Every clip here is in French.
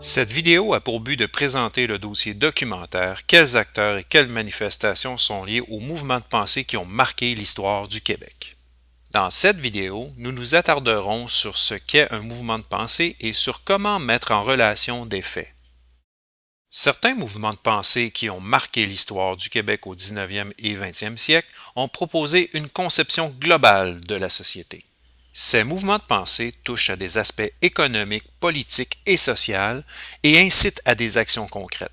Cette vidéo a pour but de présenter le dossier documentaire Quels acteurs et quelles manifestations sont liés aux mouvements de pensée qui ont marqué l'histoire du Québec. Dans cette vidéo, nous nous attarderons sur ce qu'est un mouvement de pensée et sur comment mettre en relation des faits. Certains mouvements de pensée qui ont marqué l'histoire du Québec au 19e et 20e siècle ont proposé une conception globale de la société. Ces mouvements de pensée touchent à des aspects économiques, politiques et sociaux et incitent à des actions concrètes.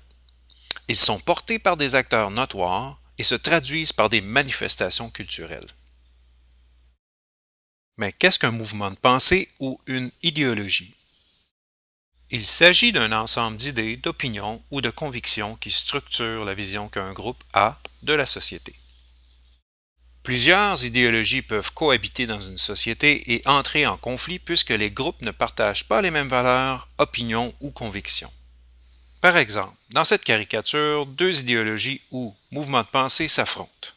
Ils sont portés par des acteurs notoires et se traduisent par des manifestations culturelles. Mais qu'est-ce qu'un mouvement de pensée ou une idéologie? Il s'agit d'un ensemble d'idées, d'opinions ou de convictions qui structurent la vision qu'un groupe a de la société. Plusieurs idéologies peuvent cohabiter dans une société et entrer en conflit puisque les groupes ne partagent pas les mêmes valeurs, opinions ou convictions. Par exemple, dans cette caricature, deux idéologies ou mouvements de pensée s'affrontent.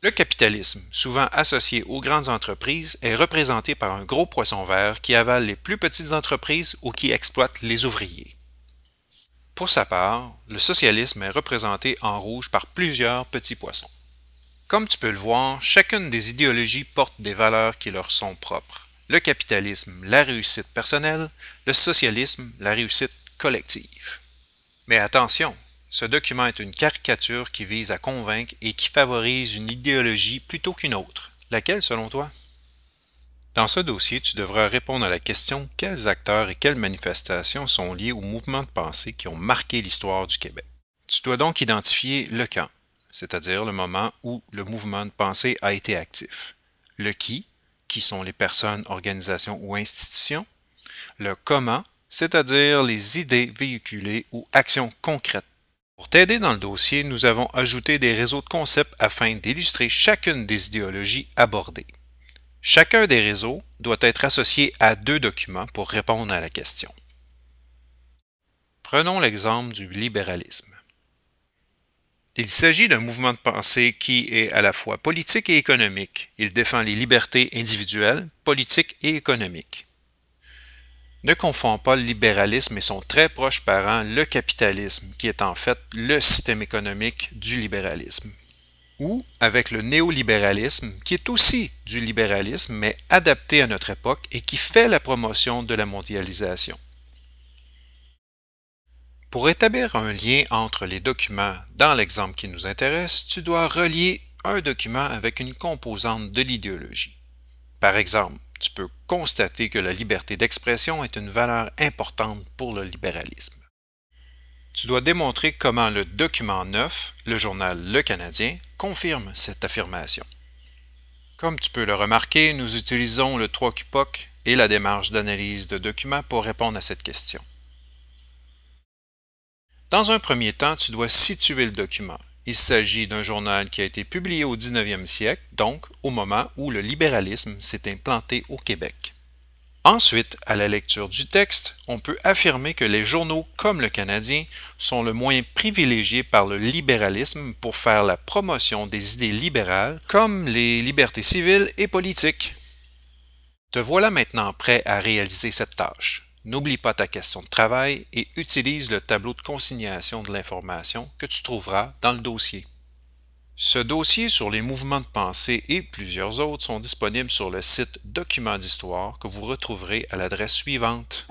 Le capitalisme, souvent associé aux grandes entreprises, est représenté par un gros poisson vert qui avale les plus petites entreprises ou qui exploite les ouvriers. Pour sa part, le socialisme est représenté en rouge par plusieurs petits poissons. Comme tu peux le voir, chacune des idéologies porte des valeurs qui leur sont propres. Le capitalisme, la réussite personnelle, le socialisme, la réussite collective. Mais attention, ce document est une caricature qui vise à convaincre et qui favorise une idéologie plutôt qu'une autre. Laquelle selon toi? Dans ce dossier, tu devras répondre à la question quels acteurs et quelles manifestations sont liés aux mouvements de pensée qui ont marqué l'histoire du Québec? Tu dois donc identifier le camp, c'est-à-dire le moment où le mouvement de pensée a été actif. Le qui, qui sont les personnes, organisations ou institutions. Le comment, c'est-à-dire les idées véhiculées ou actions concrètes. Pour t'aider dans le dossier, nous avons ajouté des réseaux de concepts afin d'illustrer chacune des idéologies abordées. Chacun des réseaux doit être associé à deux documents pour répondre à la question. Prenons l'exemple du libéralisme. Il s'agit d'un mouvement de pensée qui est à la fois politique et économique. Il défend les libertés individuelles, politiques et économiques. Ne confond pas le libéralisme et son très proche parent, le capitalisme, qui est en fait le système économique du libéralisme. Ou avec le néolibéralisme, qui est aussi du libéralisme, mais adapté à notre époque et qui fait la promotion de la mondialisation. Pour établir un lien entre les documents dans l'exemple qui nous intéresse, tu dois relier un document avec une composante de l'idéologie. Par exemple, tu peux constater que la liberté d'expression est une valeur importante pour le libéralisme. Tu dois démontrer comment le document 9, le journal Le Canadien, confirme cette affirmation. Comme tu peux le remarquer, nous utilisons le 3QPOC et la démarche d'analyse de documents pour répondre à cette question. Dans un premier temps, tu dois situer le document. Il s'agit d'un journal qui a été publié au 19e siècle, donc au moment où le libéralisme s'est implanté au Québec. Ensuite, à la lecture du texte, on peut affirmer que les journaux comme le Canadien sont le moyen privilégié par le libéralisme pour faire la promotion des idées libérales comme les libertés civiles et politiques. Te voilà maintenant prêt à réaliser cette tâche. N'oublie pas ta question de travail et utilise le tableau de consignation de l'information que tu trouveras dans le dossier. Ce dossier sur les mouvements de pensée et plusieurs autres sont disponibles sur le site Documents d'histoire que vous retrouverez à l'adresse suivante.